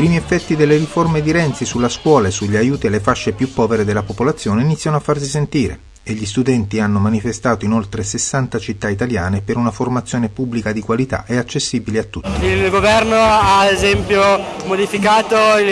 primi effetti delle riforme di Renzi sulla scuola e sugli aiuti alle fasce più povere della popolazione iniziano a farsi sentire e gli studenti hanno manifestato in oltre 60 città italiane per una formazione pubblica di qualità e accessibile a tutti. Il governo ha ad esempio modificato il,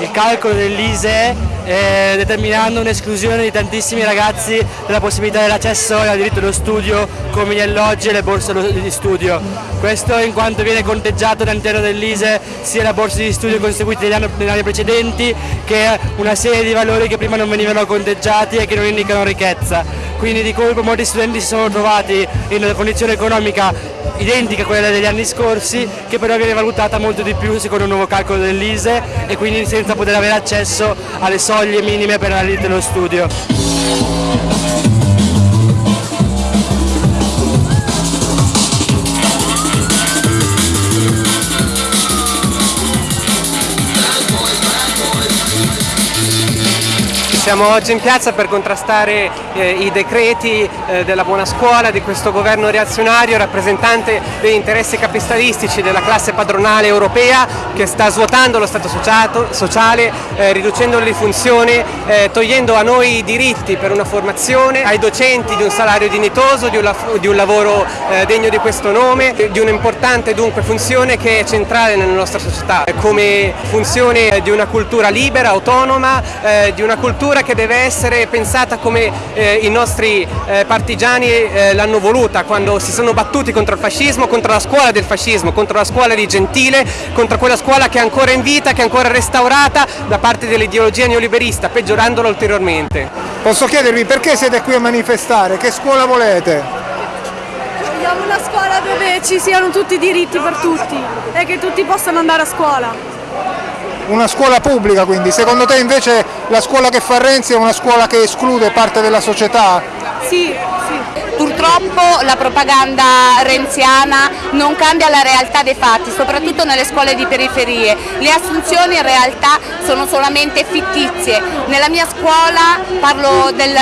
il calcolo dell'ISE eh, determinando un'esclusione di tantissimi ragazzi della possibilità dell'accesso al diritto allo studio come gli alloggi e le borse di studio. Questo in quanto viene conteggiato all'interno dell'ISE sia la borsa di studio conseguite negli anni, negli anni precedenti che una serie di valori che prima non venivano conteggiati e che non indicano ricchezza. Quindi di colpo molti studenti si sono trovati in una condizione economica identica a quella degli anni scorsi che però viene valutata molto di più secondo un nuovo calcolo dell'ISE e quindi senza poter avere accesso alle soglie minime per la dello studio. Siamo oggi in piazza per contrastare eh, i decreti eh, della buona scuola, di questo governo reazionario, rappresentante degli interessi capitalistici della classe padronale europea che sta svuotando lo Stato sociale, eh, riducendolo di funzione, eh, togliendo a noi i diritti per una formazione, ai docenti di un salario dignitoso, di un, di un lavoro eh, degno di questo nome, di un'importante dunque funzione che è centrale nella nostra società, come funzione di una cultura libera, autonoma, eh, di una cultura cultura che deve essere pensata come eh, i nostri eh, partigiani eh, l'hanno voluta quando si sono battuti contro il fascismo, contro la scuola del fascismo, contro la scuola di Gentile, contro quella scuola che è ancora in vita, che è ancora restaurata da parte dell'ideologia neoliberista, peggiorandola ulteriormente. Posso chiedervi perché siete qui a manifestare? Che scuola volete? Vogliamo una scuola dove ci siano tutti i diritti per tutti e che tutti possano andare a scuola una scuola pubblica quindi, secondo te invece la scuola che fa Renzi è una scuola che esclude parte della società? Sì, Purtroppo la propaganda renziana non cambia la realtà dei fatti, soprattutto nelle scuole di periferie. Le assunzioni in realtà sono solamente fittizie. Nella mia scuola, parlo del,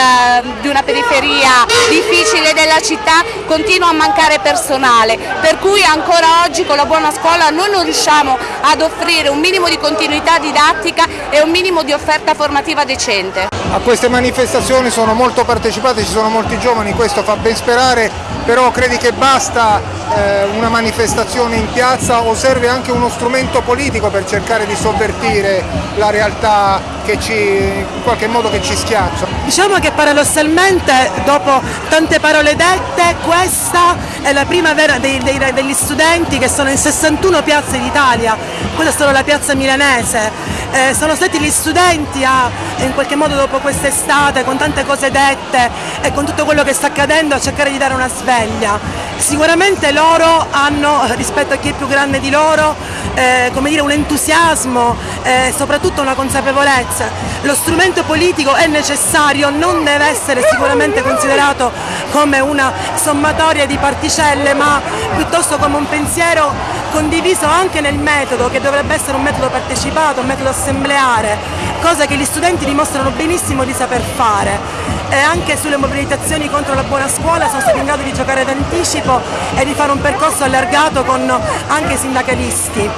di una periferia difficile della città, continua a mancare personale, per cui ancora oggi con la buona scuola noi non riusciamo ad offrire un minimo di continuità didattica e un minimo di offerta formativa decente. A queste manifestazioni sono molto partecipate, ci sono molti giovani, questo fa ben sperare, però credi che basta eh, una manifestazione in piazza o serve anche uno strumento politico per cercare di sovvertire la realtà che ci, in qualche modo che ci schiaccia? Diciamo che paradossalmente dopo tante parole dette questa è la prima vera dei, dei, degli studenti che sono in 61 piazze d'Italia, questa è solo la piazza milanese eh, sono stati gli studenti a, in qualche modo dopo quest'estate, con tante cose dette e con tutto quello che sta accadendo, a cercare di dare una sveglia. Sicuramente loro hanno, rispetto a chi è più grande di loro, eh, dire, un entusiasmo e eh, soprattutto una consapevolezza. Lo strumento politico è necessario, non deve essere sicuramente considerato come una sommatoria di particelle, ma piuttosto come un pensiero condiviso anche nel metodo, che dovrebbe essere un metodo partecipato, un metodo assembleare, cosa che gli studenti dimostrano benissimo di saper fare e anche sulle mobilitazioni contro la buona scuola sono stati in grado di giocare d'anticipo e di fare un percorso allargato con anche i sindacalisti.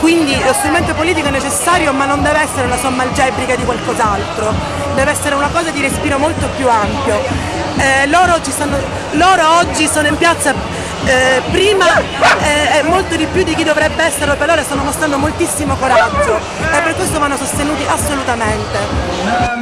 Quindi lo strumento politico è necessario ma non deve essere la somma algebrica di qualcos'altro, deve essere una cosa di respiro molto più ampio. Eh, loro, stanno, loro, oggi sono in piazza eh, prima eh, e molto di più di chi dovrebbe essere per loro stanno mostrando moltissimo coraggio e per questo vanno sostenuti assolutamente.